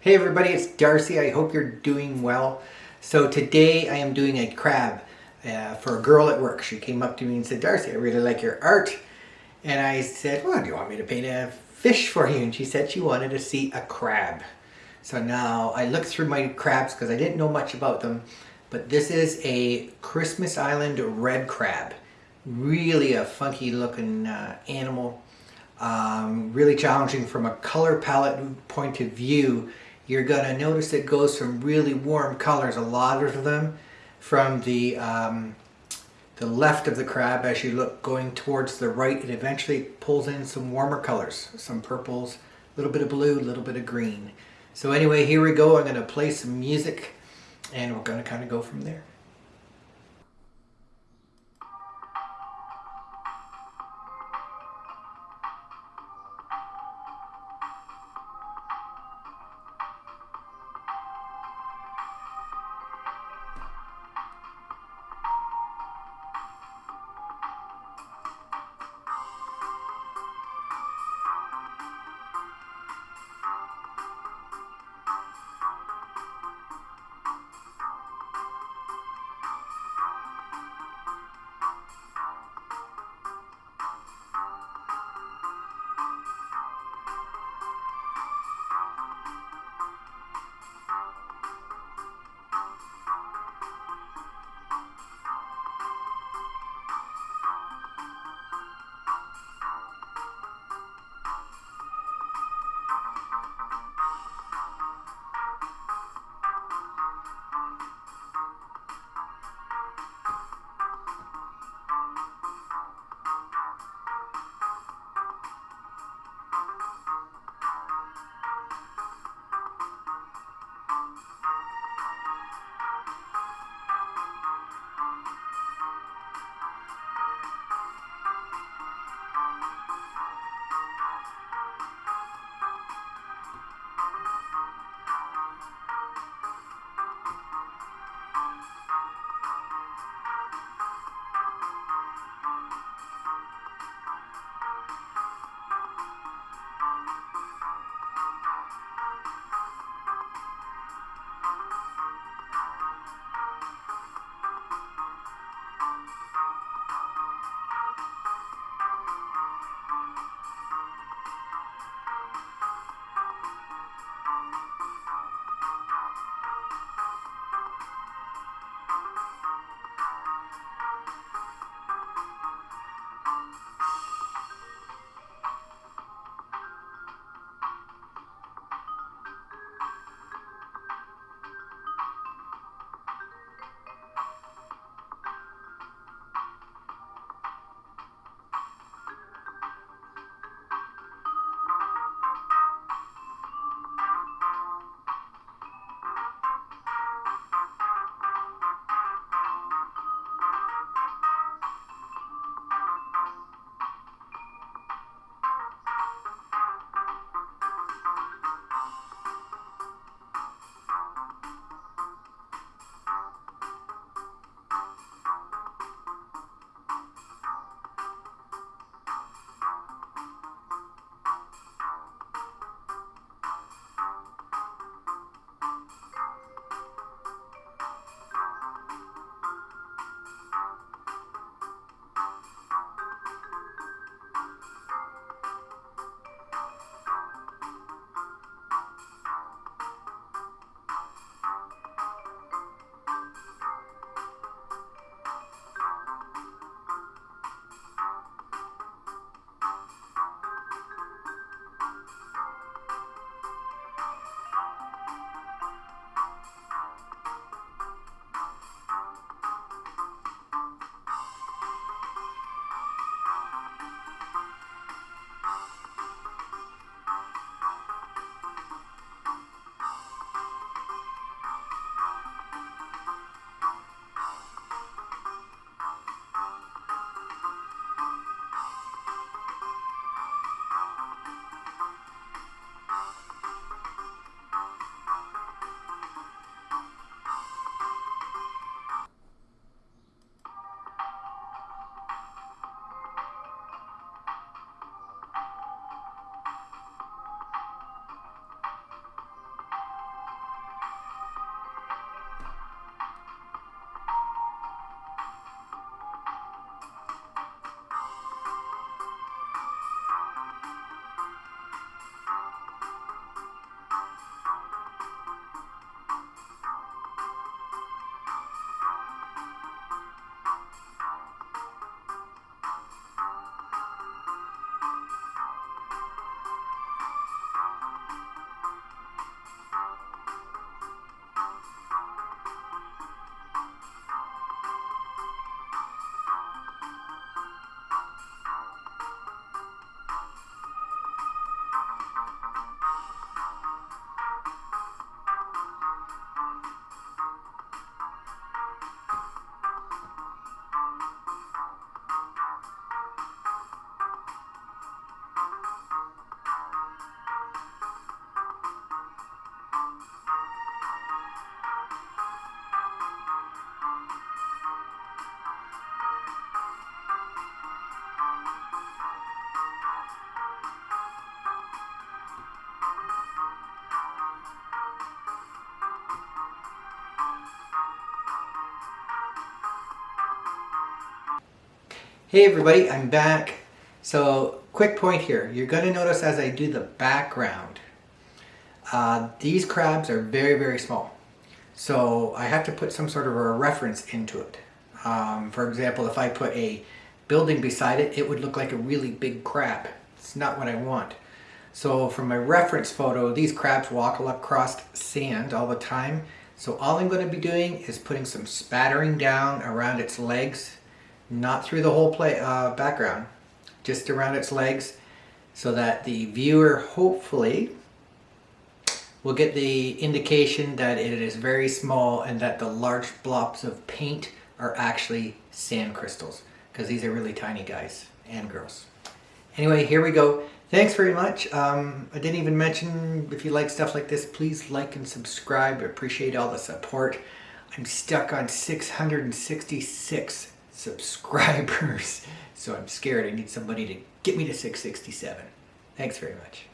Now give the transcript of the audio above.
Hey everybody, it's Darcy. I hope you're doing well. So today I am doing a crab uh, for a girl at work. She came up to me and said, Darcy, I really like your art. And I said, well, do you want me to paint a fish for you? And she said she wanted to see a crab. So now I looked through my crabs because I didn't know much about them. But this is a Christmas Island red crab. Really a funky looking uh, animal. Um, really challenging from a color palette point of view you're going to notice it goes from really warm colors, a lot of them, from the, um, the left of the crab as you look going towards the right. It eventually pulls in some warmer colors, some purples, a little bit of blue, a little bit of green. So anyway, here we go. I'm going to play some music and we're going to kind of go from there. Hey everybody, I'm back. So, quick point here. You're going to notice as I do the background, uh, these crabs are very, very small. So I have to put some sort of a reference into it. Um, for example, if I put a building beside it, it would look like a really big crab. It's not what I want. So from my reference photo, these crabs walk across sand all the time. So all I'm going to be doing is putting some spattering down around its legs, not through the whole play, uh, background, just around its legs so that the viewer hopefully will get the indication that it is very small and that the large blobs of paint are actually sand crystals because these are really tiny guys and girls. Anyway, here we go. Thanks very much. Um, I didn't even mention if you like stuff like this, please like and subscribe. I appreciate all the support. I'm stuck on 666 subscribers, so I'm scared. I need somebody to get me to 667. Thanks very much.